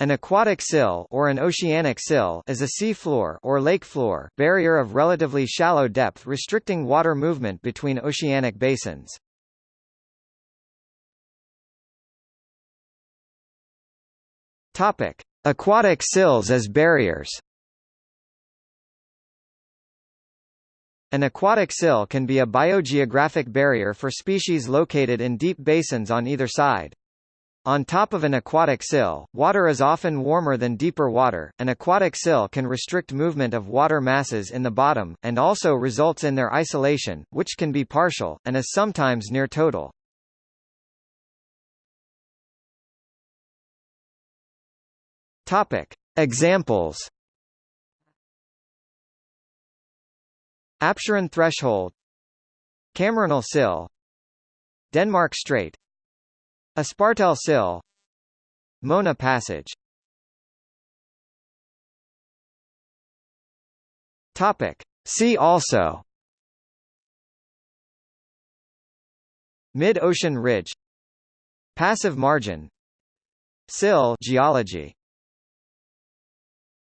An aquatic sill or an oceanic sill is a sea floor or lake floor barrier of relatively shallow depth restricting water movement between oceanic basins. Topic: Aquatic sills as barriers. An aquatic sill can be a biogeographic barrier for species located in deep basins on either side. On top of an aquatic sill, water is often warmer than deeper water. An aquatic sill can restrict movement of water masses in the bottom, and also results in their isolation, which can be partial, and is sometimes near total. Topic. Examples Apsheron threshold Camarinal sill Denmark Strait Espartel Sill Mona Passage. Topic. See also. Mid-ocean ridge. Passive margin. Sill geology